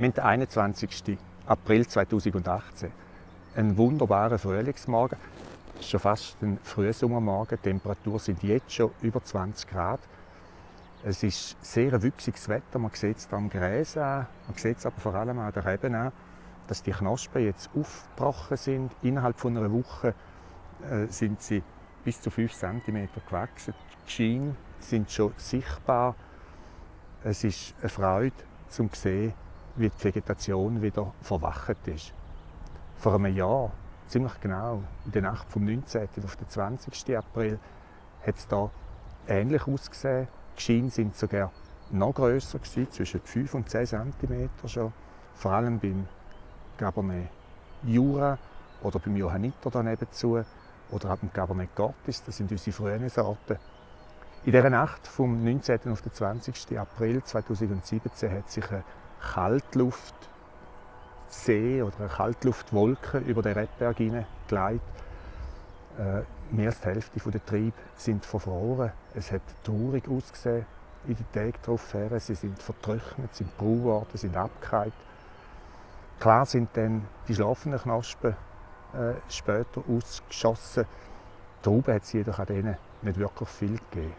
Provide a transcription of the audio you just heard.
Haben den 21. April 2018. Ein wunderbarer Frühlingsmorgen. Es ist schon fast ein Frühsommermorgen. Die Temperaturen sind jetzt schon über 20 Grad. Es ist sehr wüchsiges Wetter. Man sieht es am Gräs an. Man sieht es aber vor allem an der Reben an, dass die Knospen jetzt aufgebrochen sind. Innerhalb von einer Woche äh, sind sie bis zu 5 cm gewachsen. Die Schienen sind schon sichtbar. Es ist eine Freude, zum zu sehen, wie die Vegetation wieder verwacht ist. Vor einem Jahr, ziemlich genau, in der Nacht vom 19. auf den 20. April, hat es da ähnlich ausgesehen. Die Schienen sind sogar noch grösser gewesen, zwischen 5 und 10 cm schon. Vor allem beim Cabernet Jura oder beim Johanniter daneben zu oder auch beim Cabernet Cortis, das sind unsere frühen Sorten. In dieser Nacht vom 19. auf den 20. April 2017 hat sich eine Kaltluftsee oder eine Kaltluftwolke über den Rebberg hineingelegt. Äh, mehr als die Hälfte der Triebe sind verfroren. Es hat traurig ausgesehen in den Tagen darauf. Sie sind vertrocknet, sind braun worden, sind abgekeilt. Klar sind dann die schlafenden Knospen äh, später ausgeschossen. Trauben hat es jedoch an denen nicht wirklich viel gegeben.